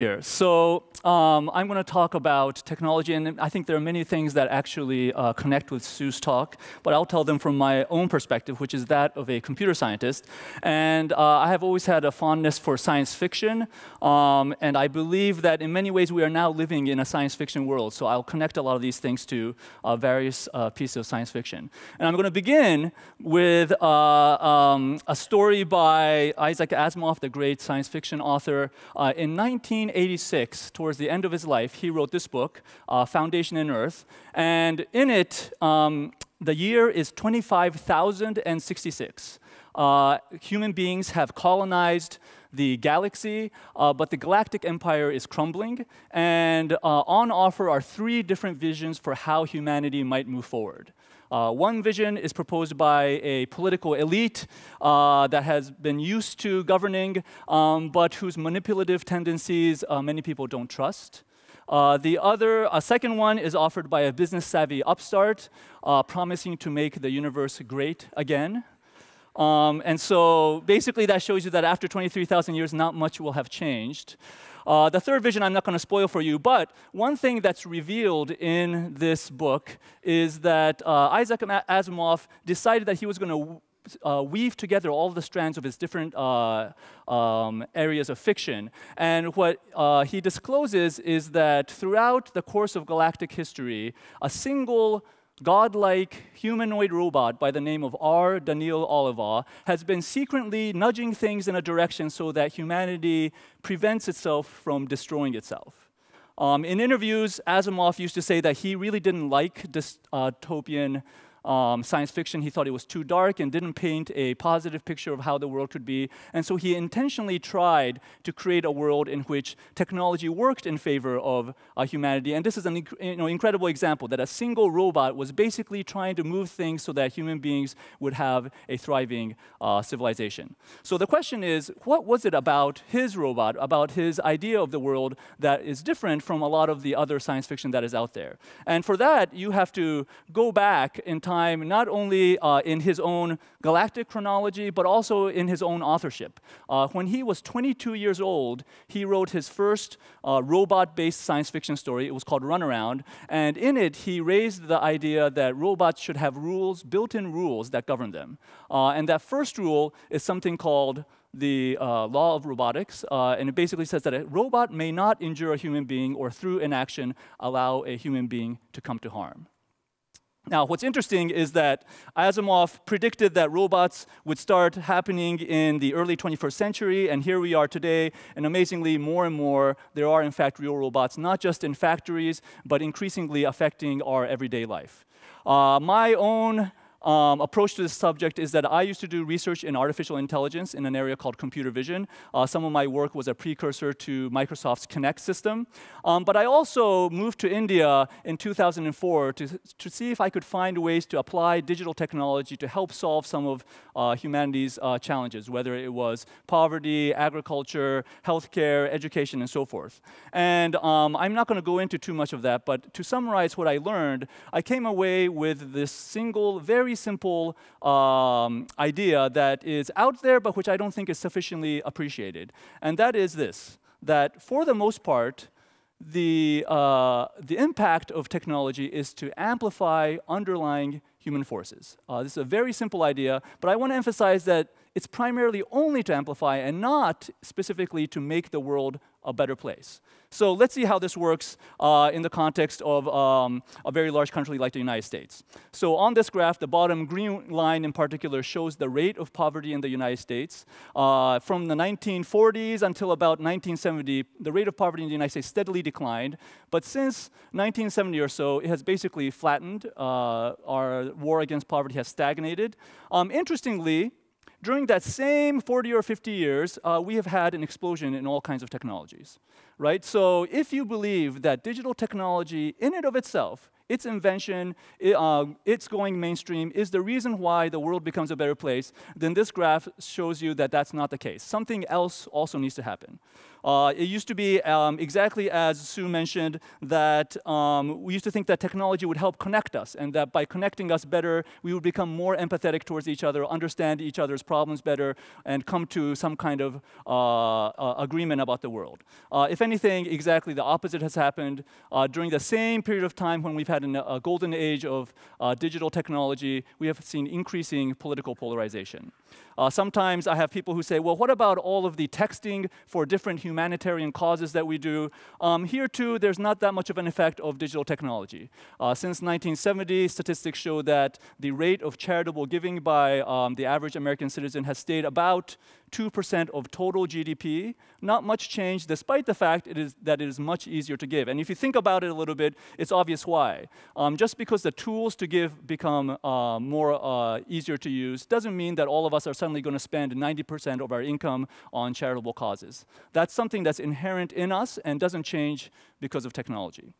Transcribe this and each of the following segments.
here. So um, I'm going to talk about technology, and I think there are many things that actually uh, connect with Sue's talk, but I'll tell them from my own perspective, which is that of a computer scientist. And uh, I have always had a fondness for science fiction, um, and I believe that in many ways we are now living in a science fiction world. So I'll connect a lot of these things to uh, various uh, pieces of science fiction. And I'm going to begin with uh, um, a story by Isaac Asimov, the great science fiction author. Uh, in 19 1986, towards the end of his life, he wrote this book, uh, Foundation and Earth. And in it, um, the year is 25,066. Uh, human beings have colonized the galaxy, uh, but the galactic empire is crumbling. And uh, on offer are three different visions for how humanity might move forward. Uh, one vision is proposed by a political elite uh, that has been used to governing, um, but whose manipulative tendencies uh, many people don't trust. Uh, the other, a second one is offered by a business savvy upstart, uh, promising to make the universe great again. Um, and so basically, that shows you that after 23,000 years, not much will have changed. Uh, the third vision I'm not going to spoil for you, but one thing that's revealed in this book is that uh, Isaac Asimov decided that he was going to uh, weave together all the strands of his different uh, um, areas of fiction. And what uh, he discloses is that throughout the course of galactic history, a single godlike humanoid robot by the name of R. Daneel Olivaw has been secretly nudging things in a direction so that humanity prevents itself from destroying itself. Um, in interviews, Asimov used to say that he really didn't like dystopian um, science fiction. He thought it was too dark and didn't paint a positive picture of how the world could be. And so he intentionally tried to create a world in which technology worked in favor of uh, humanity. And this is an you know, incredible example that a single robot was basically trying to move things so that human beings would have a thriving uh, civilization. So the question is, what was it about his robot, about his idea of the world that is different from a lot of the other science fiction that is out there? And for that, you have to go back in time time, not only uh, in his own galactic chronology, but also in his own authorship. Uh, when he was 22 years old, he wrote his first uh, robot-based science fiction story. It was called Runaround, and in it, he raised the idea that robots should have rules, built-in rules that govern them. Uh, and that first rule is something called the uh, law of robotics, uh, and it basically says that a robot may not injure a human being or through inaction allow a human being to come to harm. Now, what's interesting is that Asimov predicted that robots would start happening in the early 21st century, and here we are today, and amazingly, more and more, there are in fact real robots, not just in factories, but increasingly affecting our everyday life. Uh, my own um, approach to this subject is that I used to do research in artificial intelligence in an area called computer vision. Uh, some of my work was a precursor to Microsoft's Kinect system. Um, but I also moved to India in 2004 to, to see if I could find ways to apply digital technology to help solve some of uh, humanity's uh, challenges, whether it was poverty, agriculture, healthcare, education, and so forth. And um, I'm not going to go into too much of that, but to summarize what I learned, I came away with this single, very very simple um, idea that is out there, but which I don't think is sufficiently appreciated. And that is this, that for the most part, the, uh, the impact of technology is to amplify underlying human forces. Uh, this is a very simple idea, but I want to emphasize that it's primarily only to amplify and not specifically to make the world a better place. So let's see how this works uh, in the context of um, a very large country like the United States. So on this graph, the bottom green line in particular shows the rate of poverty in the United States. Uh, from the 1940s until about 1970, the rate of poverty in the United States steadily declined. But since 1970 or so, it has basically flattened. Uh, our war against poverty has stagnated. Um, interestingly, during that same 40 or 50 years, uh, we have had an explosion in all kinds of technologies, right? So if you believe that digital technology in and of itself its invention, it, uh, its going mainstream is the reason why the world becomes a better place, then this graph shows you that that's not the case. Something else also needs to happen. Uh, it used to be um, exactly as Sue mentioned that um, we used to think that technology would help connect us and that by connecting us better, we would become more empathetic towards each other, understand each other's problems better, and come to some kind of uh, uh, agreement about the world. Uh, if anything, exactly the opposite has happened. Uh, during the same period of time when we've had an, a golden age of uh, digital technology, we have seen increasing political polarization. Uh, sometimes I have people who say, well, what about all of the texting for different humanitarian causes that we do? Um, here, too, there's not that much of an effect of digital technology. Uh, since 1970, statistics show that the rate of charitable giving by um, the average American citizen has stayed about 2% of total GDP. Not much change, despite the fact it is, that it is much easier to give. And if you think about it a little bit, it's obvious why. Um, just because the tools to give become uh, more uh, easier to use doesn't mean that all of us are suddenly going to spend 90% of our income on charitable causes. That's something that's inherent in us and doesn't change because of technology.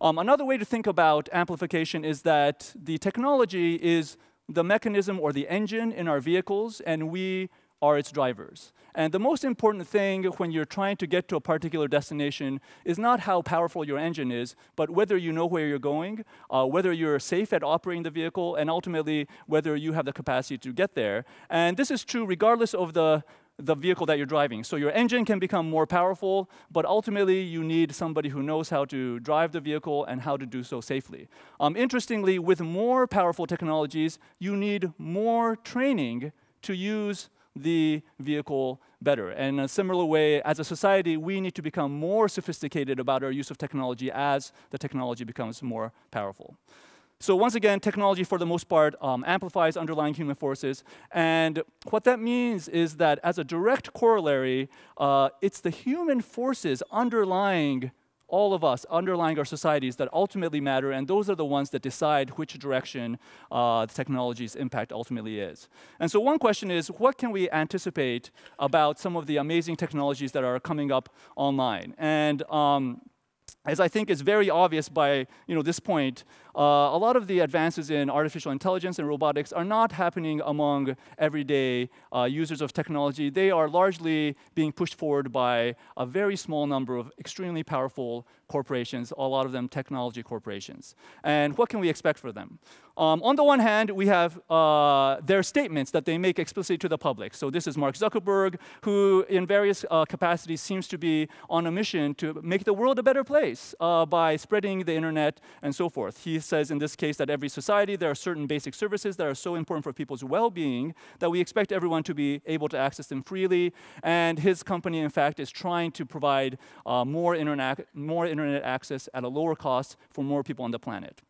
Um, another way to think about amplification is that the technology is the mechanism or the engine in our vehicles, and we are its drivers. And the most important thing when you're trying to get to a particular destination is not how powerful your engine is, but whether you know where you're going, uh, whether you're safe at operating the vehicle, and ultimately whether you have the capacity to get there. And this is true regardless of the the vehicle that you're driving. So your engine can become more powerful, but ultimately you need somebody who knows how to drive the vehicle and how to do so safely. Um, interestingly, with more powerful technologies, you need more training to use the vehicle better. And in a similar way, as a society, we need to become more sophisticated about our use of technology as the technology becomes more powerful. So once again, technology, for the most part, um, amplifies underlying human forces. And what that means is that as a direct corollary, uh, it's the human forces underlying all of us underlying our societies that ultimately matter, and those are the ones that decide which direction uh, the technology's impact ultimately is. And so one question is, what can we anticipate about some of the amazing technologies that are coming up online? And um, as I think is very obvious by you know, this point, uh, a lot of the advances in artificial intelligence and robotics are not happening among everyday uh, users of technology. They are largely being pushed forward by a very small number of extremely powerful corporations, a lot of them technology corporations. And what can we expect for them? Um, on the one hand, we have uh, their statements that they make explicitly to the public. So this is Mark Zuckerberg, who in various uh, capacities seems to be on a mission to make the world a better place uh, by spreading the internet and so forth. He says in this case that every society, there are certain basic services that are so important for people's well-being that we expect everyone to be able to access them freely. And his company, in fact, is trying to provide uh, more, internet, more internet access at a lower cost for more people on the planet.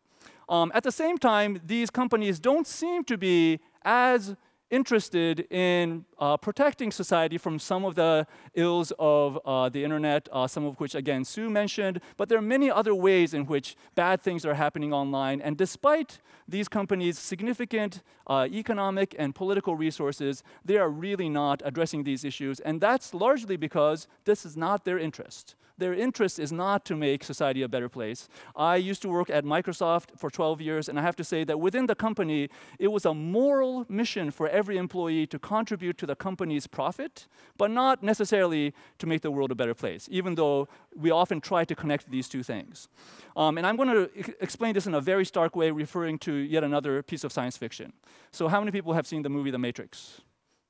Um, at the same time, these companies don't seem to be as interested in uh, protecting society from some of the ills of uh, the internet, uh, some of which, again, Sue mentioned. But there are many other ways in which bad things are happening online. And despite these companies' significant uh, economic and political resources, they are really not addressing these issues. And that's largely because this is not their interest. Their interest is not to make society a better place. I used to work at Microsoft for 12 years, and I have to say that within the company, it was a moral mission for every employee to contribute to the company's profit, but not necessarily to make the world a better place, even though we often try to connect these two things. Um, and I'm going to explain this in a very stark way, referring to yet another piece of science fiction. So how many people have seen the movie The Matrix?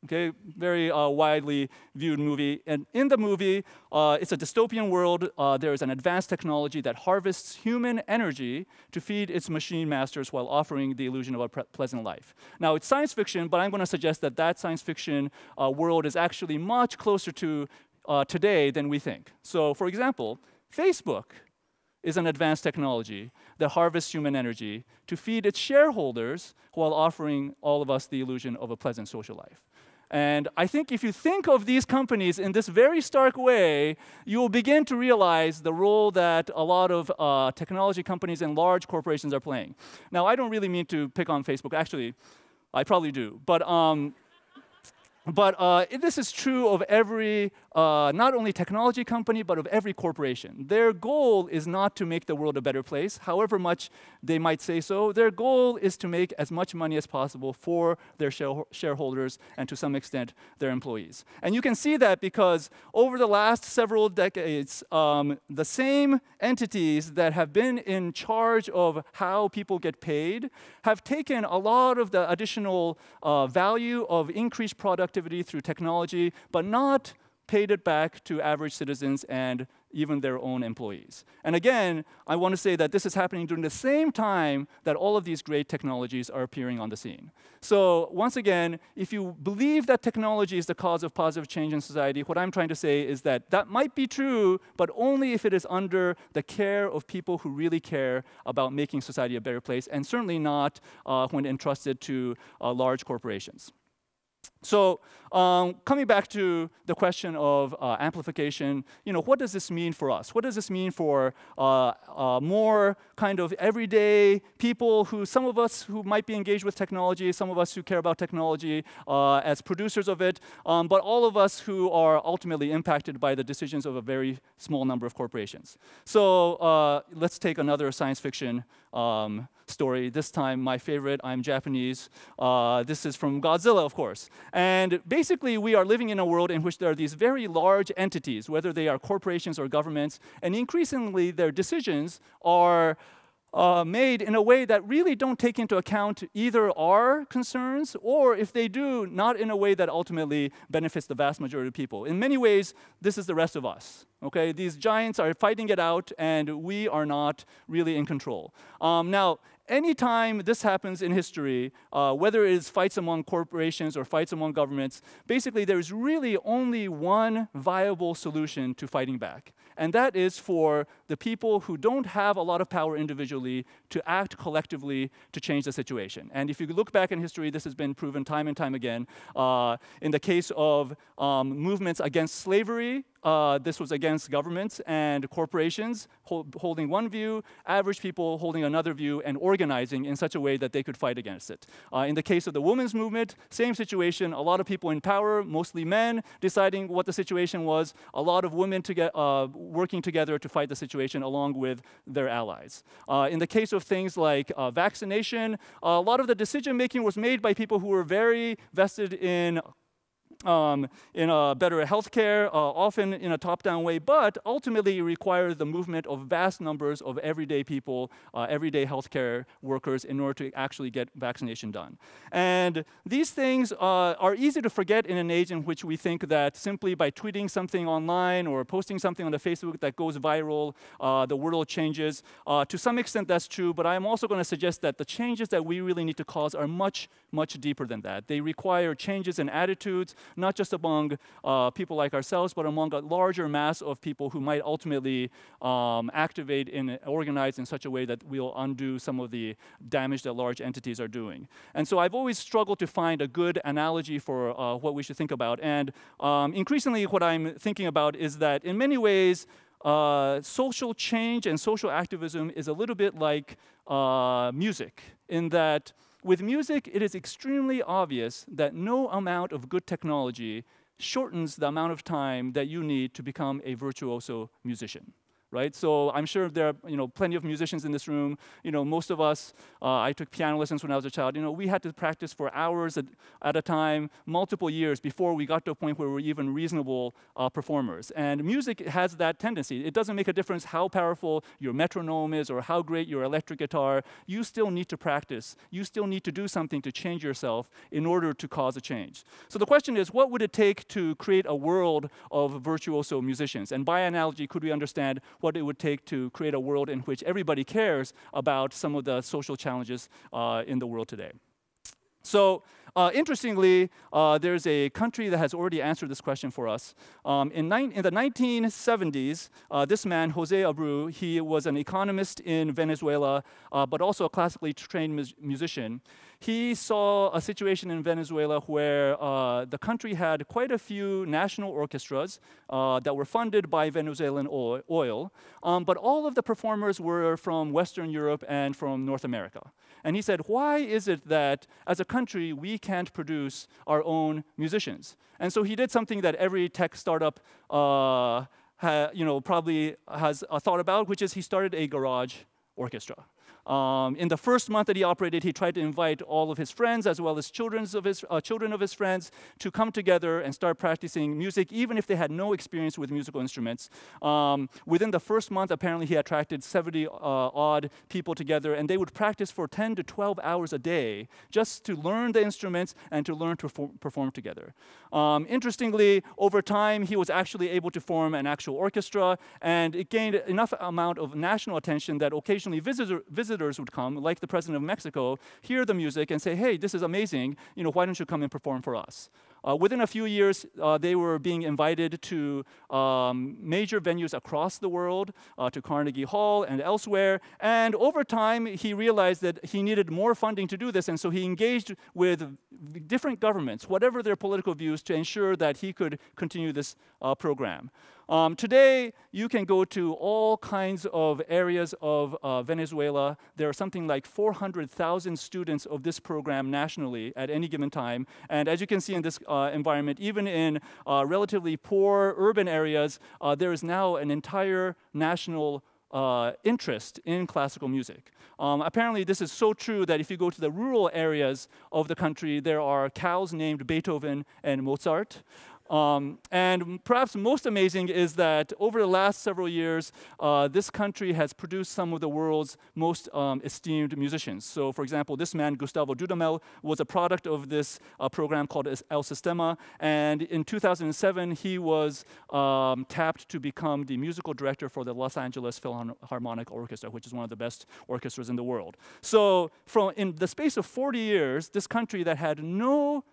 Okay, very uh, widely viewed movie. And in the movie, uh, it's a dystopian world. Uh, there is an advanced technology that harvests human energy to feed its machine masters while offering the illusion of a pleasant life. Now, it's science fiction, but I'm going to suggest that that science fiction uh, world is actually much closer to uh, today than we think. So, for example, Facebook is an advanced technology that harvests human energy to feed its shareholders while offering all of us the illusion of a pleasant social life. And I think if you think of these companies in this very stark way, you will begin to realize the role that a lot of uh, technology companies and large corporations are playing. Now, I don't really mean to pick on Facebook. Actually, I probably do. But um, but uh, this is true of every uh, not only technology company, but of every corporation. Their goal is not to make the world a better place, however much they might say so. Their goal is to make as much money as possible for their shareholders and to some extent their employees. And you can see that because over the last several decades, um, the same entities that have been in charge of how people get paid have taken a lot of the additional uh, value of increased productivity through technology, but not paid it back to average citizens and even their own employees. And again, I want to say that this is happening during the same time that all of these great technologies are appearing on the scene. So once again, if you believe that technology is the cause of positive change in society, what I'm trying to say is that that might be true, but only if it is under the care of people who really care about making society a better place, and certainly not uh, when entrusted to uh, large corporations. So um, coming back to the question of uh, amplification, you know, what does this mean for us? What does this mean for uh, uh, more kind of everyday people who, some of us who might be engaged with technology, some of us who care about technology uh, as producers of it, um, but all of us who are ultimately impacted by the decisions of a very small number of corporations. So uh, let's take another science fiction um, story. This time, my favorite, I'm Japanese. Uh, this is from Godzilla, of course. And basically, we are living in a world in which there are these very large entities, whether they are corporations or governments, and increasingly their decisions are uh, made in a way that really don't take into account either our concerns or if they do, not in a way that ultimately benefits the vast majority of people. In many ways, this is the rest of us. Okay, these giants are fighting it out, and we are not really in control. Um, now, anytime this happens in history, uh, whether it is fights among corporations or fights among governments, basically there's really only one viable solution to fighting back. And that is for the people who don't have a lot of power individually to act collectively to change the situation. And if you look back in history, this has been proven time and time again. Uh, in the case of um, movements against slavery, uh, this was against governments and corporations holding one view, average people holding another view, and organizing in such a way that they could fight against it. Uh, in the case of the women's movement, same situation. A lot of people in power, mostly men, deciding what the situation was. A lot of women to get, uh, working together to fight the situation along with their allies. Uh, in the case of things like uh, vaccination, a lot of the decision making was made by people who were very vested in um, in a better healthcare, uh, often in a top-down way, but ultimately requires the movement of vast numbers of everyday people, uh, everyday healthcare workers, in order to actually get vaccination done. And these things uh, are easy to forget in an age in which we think that simply by tweeting something online or posting something on the Facebook that goes viral, uh, the world changes. Uh, to some extent, that's true, but I'm also going to suggest that the changes that we really need to cause are much, much deeper than that. They require changes in attitudes, not just among uh, people like ourselves, but among a larger mass of people who might ultimately um, activate and organize in such a way that we'll undo some of the damage that large entities are doing. And so I've always struggled to find a good analogy for uh, what we should think about. And um, increasingly, what I'm thinking about is that in many ways, uh, social change and social activism is a little bit like uh, music, in that with music, it is extremely obvious that no amount of good technology shortens the amount of time that you need to become a virtuoso musician right? So I'm sure there are you know plenty of musicians in this room. You know, most of us, uh, I took piano lessons when I was a child. You know, we had to practice for hours at, at a time, multiple years before we got to a point where we were even reasonable uh, performers. And music has that tendency. It doesn't make a difference how powerful your metronome is or how great your electric guitar. You still need to practice. You still need to do something to change yourself in order to cause a change. So the question is, what would it take to create a world of virtuoso musicians? And by analogy, could we understand what it would take to create a world in which everybody cares about some of the social challenges uh, in the world today. So uh, interestingly, uh, there's a country that has already answered this question for us. Um, in, in, the 1970s, uh, this man, Jose Abreu, he was an economist in Venezuela, uh, but also a classically trained mu musician. He saw a situation in Venezuela where uh, the country had quite a few national orchestras uh, that were funded by Venezuelan oil, um, but all of the performers were from Western Europe and from North America. And he said, why is it that as a country we can't produce our own musicians. And so he did something that every tech startup uh, ha, you know, probably has uh, thought about, which is he started a garage orchestra. Um, in the first month that he operated, he tried to invite all of his friends as well as children's of his, uh, children of his friends to come together and start practicing music, even if they had no experience with musical instruments. Um, within the first month, apparently, he attracted 70 uh, odd people together, and they would practice for 10 to 12 hours a day just to learn the instruments and to learn to perform together. Um, interestingly, over time, he was actually able to form an actual orchestra, and it gained enough amount of national attention that occasionally visitor, visitors visitors would come, like the president of Mexico, hear the music and say, hey, this is amazing, you know, why don't you come and perform for us? Uh, within a few years, uh, they were being invited to um, major venues across the world, uh, to Carnegie Hall and elsewhere. And over time, he realized that he needed more funding to do this, and so he engaged with different governments, whatever their political views, to ensure that he could continue this uh, program. Um, today, you can go to all kinds of areas of uh, Venezuela. There are something like 400,000 students of this program nationally at any given time. And as you can see in this uh, environment, even in uh, relatively poor urban areas, uh, there is now an entire national uh, interest in classical music. Um, apparently, this is so true that if you go to the rural areas of the country, there are cows named Beethoven and Mozart. Um, and perhaps most amazing is that over the last several years, uh, this country has produced some of the world's most um, esteemed musicians. So, for example, this man, Gustavo Dudamel, was a product of this uh, program called El Sistema. And in 2007, he was um, tapped to become the musical director for the Los Angeles Philharmonic Orchestra, which is one of the best orchestras in the world. So, from in the space of 40 years, this country that had no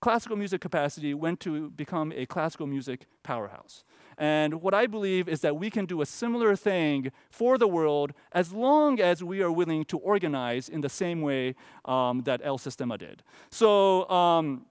classical music capacity went to become a classical music powerhouse. And what I believe is that we can do a similar thing for the world as long as we are willing to organize in the same way um, that El Sistema did. So, um,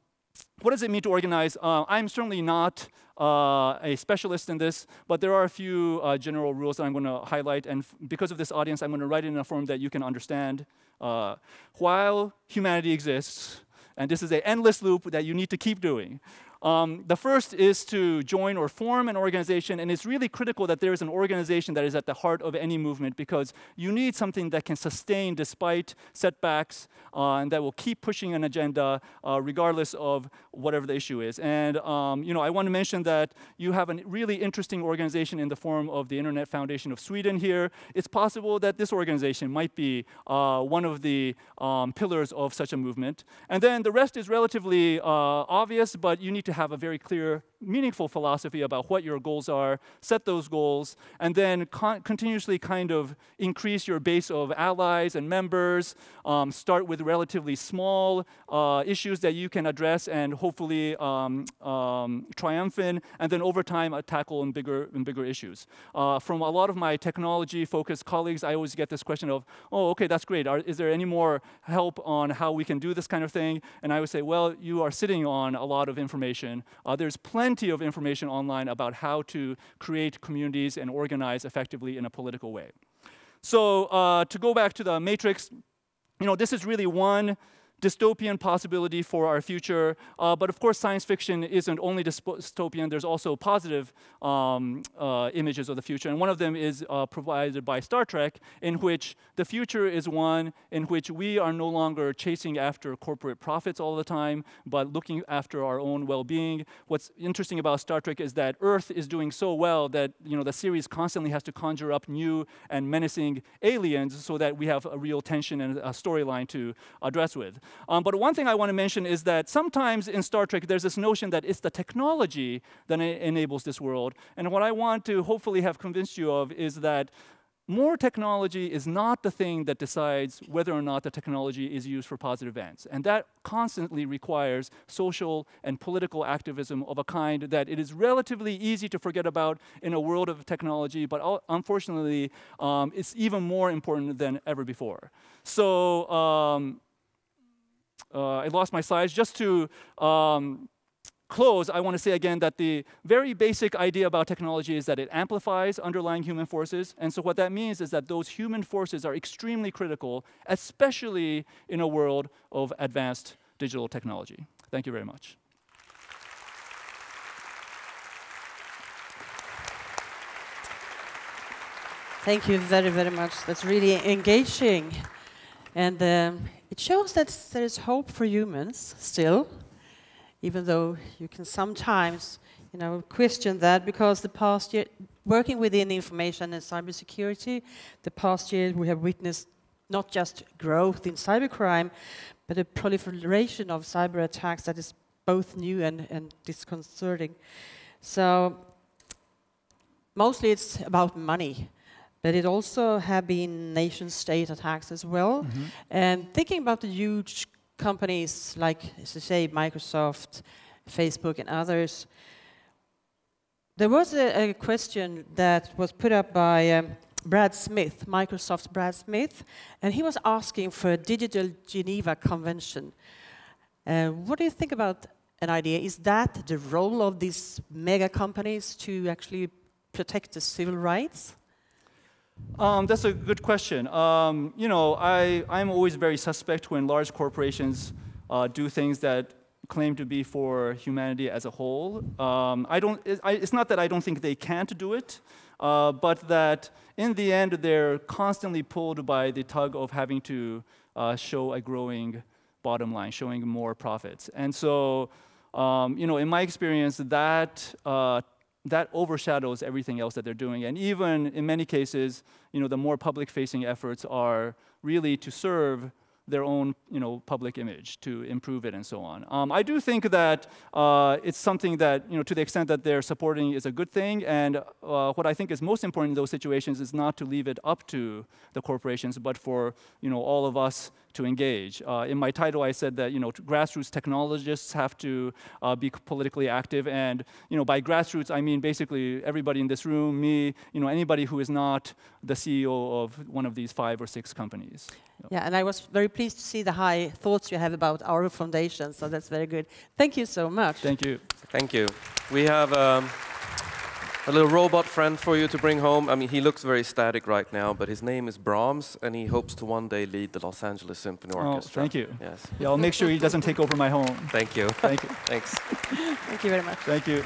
what does it mean to organize? Uh, I'm certainly not uh, a specialist in this, but there are a few uh, general rules that I'm going to highlight. And because of this audience, I'm going to write it in a form that you can understand. Uh, while humanity exists, and this is an endless loop that you need to keep doing. Um, the first is to join or form an organization, and it's really critical that there is an organization that is at the heart of any movement because you need something that can sustain despite setbacks uh, and that will keep pushing an agenda uh, regardless of whatever the issue is. And um, you know, I want to mention that you have a really interesting organization in the form of the Internet Foundation of Sweden here. It's possible that this organization might be uh, one of the um, pillars of such a movement. And then the rest is relatively uh, obvious, but you need to have a very clear meaningful philosophy about what your goals are, set those goals, and then con continuously kind of increase your base of allies and members. Um, start with relatively small uh, issues that you can address and hopefully um, um, triumphant, and then over time uh, tackle in bigger and bigger issues. Uh, from a lot of my technology-focused colleagues, I always get this question of, "Oh, okay, that's great. Are, is there any more help on how we can do this kind of thing?" And I would say, "Well, you are sitting on a lot of information. Uh, there's plenty." Plenty of information online about how to create communities and organize effectively in a political way. So uh, to go back to the matrix, you know, this is really one dystopian possibility for our future. Uh, but of course, science fiction isn't only dystopian, there's also positive um, uh, images of the future. And one of them is uh, provided by Star Trek, in which the future is one in which we are no longer chasing after corporate profits all the time, but looking after our own well-being. What's interesting about Star Trek is that Earth is doing so well that you know the series constantly has to conjure up new and menacing aliens so that we have a real tension and a storyline to address with. Um, but one thing I want to mention is that sometimes in Star Trek, there's this notion that it's the technology that enables this world. And what I want to hopefully have convinced you of is that more technology is not the thing that decides whether or not the technology is used for positive ends. And that constantly requires social and political activism of a kind that it is relatively easy to forget about in a world of technology, but unfortunately, um, it's even more important than ever before. So um, I lost my slides. Just to um, close, I want to say again that the very basic idea about technology is that it amplifies underlying human forces. And so what that means is that those human forces are extremely critical, especially in a world of advanced digital technology. Thank you very much. Thank you very, very much. That's really engaging. And um, it shows that there is hope for humans still, even though you can sometimes you know, question that because the past year, working within information and cybersecurity, the past year we have witnessed not just growth in cybercrime, but a proliferation of cyber attacks that is both new and, and disconcerting. So mostly it's about money but it also have been nation state attacks as well. Mm -hmm. And thinking about the huge companies like, say, Microsoft, Facebook, and others, there was a, a question that was put up by um, Brad Smith, Microsoft's Brad Smith, and he was asking for a digital Geneva Convention. Uh, what do you think about an idea? Is that the role of these mega companies to actually protect the civil rights? Um, that's a good question. Um, you know, I, I'm always very suspect when large corporations uh, do things that claim to be for humanity as a whole. Um, I don't, it, I, it's not that I don't think they can't do it, uh, but that in the end they're constantly pulled by the tug of having to uh, show a growing bottom line, showing more profits. And so, um, you know, in my experience, that uh, that overshadows everything else that they're doing. And even in many cases, you know, the more public-facing efforts are really to serve their own you know, public image to improve it and so on. Um, I do think that uh, it's something that, you know, to the extent that they're supporting is a good thing. And uh, what I think is most important in those situations is not to leave it up to the corporations, but for you know, all of us to engage. Uh, in my title, I said that you know, grassroots technologists have to uh, be politically active. And you know, by grassroots, I mean basically everybody in this room, me, you know, anybody who is not the CEO of one of these five or six companies. Yeah, and I was very pleased to see the high thoughts you have about our foundation, so that's very good. Thank you so much. Thank you. Thank you. We have um, a little robot friend for you to bring home. I mean, he looks very static right now, but his name is Brahms, and he hopes to one day lead the Los Angeles Symphony oh, Orchestra. thank you. Yes. Yeah, I'll make sure he doesn't take over my home. Thank you. Thank you. Thanks. Thank you very much. Thank you.